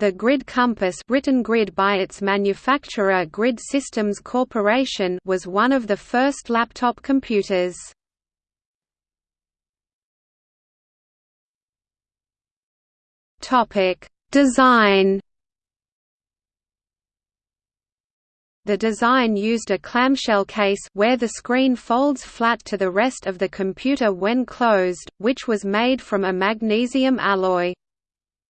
The Grid Compass written Grid by its manufacturer Grid Systems Corporation was one of the first laptop computers. Design The design used a clamshell case where the screen folds flat to the rest of the computer when closed, which was made from a magnesium alloy.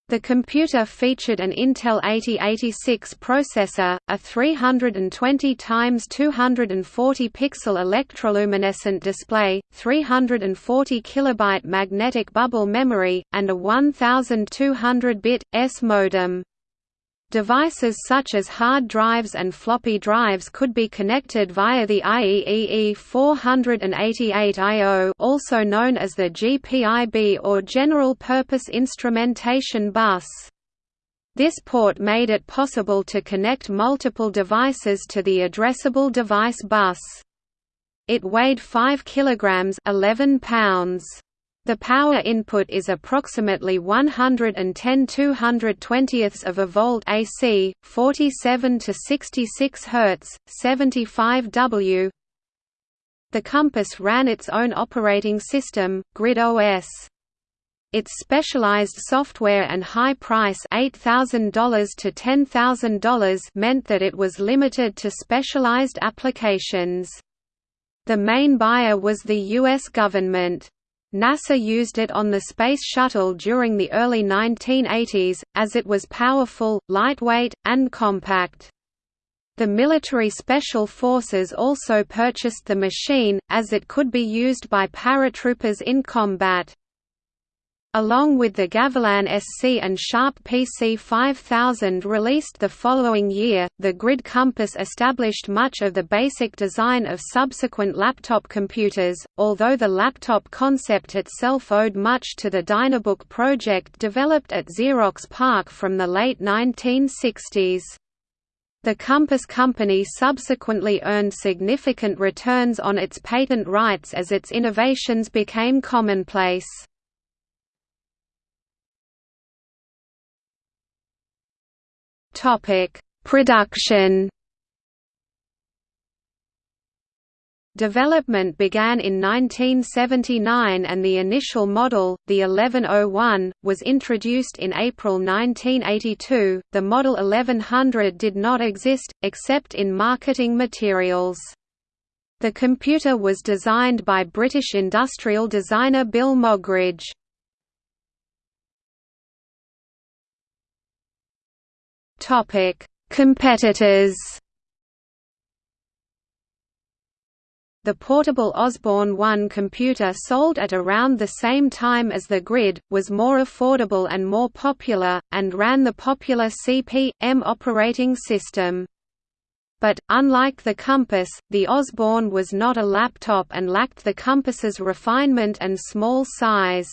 The computer featured an Intel 8086 processor, a 320 x 240 pixel electroluminescent display, 340 kilobyte magnetic bubble memory, and a 1200-bit S modem. Devices such as hard drives and floppy drives could be connected via the IEEE 488 I/O, also known as the GPIB or General Purpose Instrumentation Bus. This port made it possible to connect multiple devices to the addressable device bus. It weighed 5 kilograms, 11 pounds. The power input is approximately 110 220ths of a volt AC, 47 to 66 Hz, 75 W. The Compass ran its own operating system, Grid OS. Its specialized software and high price $8,000 to $10,000 meant that it was limited to specialized applications. The main buyer was the U.S. government. NASA used it on the Space Shuttle during the early 1980s, as it was powerful, lightweight, and compact. The military special forces also purchased the machine, as it could be used by paratroopers in combat. Along with the Gavilan SC and Sharp PC 5000 released the following year, the Grid Compass established much of the basic design of subsequent laptop computers, although the laptop concept itself owed much to the Dynabook project developed at Xerox PARC from the late 1960s. The Compass Company subsequently earned significant returns on its patent rights as its innovations became commonplace. Topic: Production. Development began in 1979 and the initial model, the 1101, was introduced in April 1982. The Model 1100 did not exist, except in marketing materials. The computer was designed by British industrial designer Bill Moggridge. Topic: Competitors. The portable Osborne 1 computer sold at around the same time as the Grid, was more affordable and more popular, and ran the popular CP/M operating system. But, unlike the Compass, the Osborne was not a laptop and lacked the Compass's refinement and small size.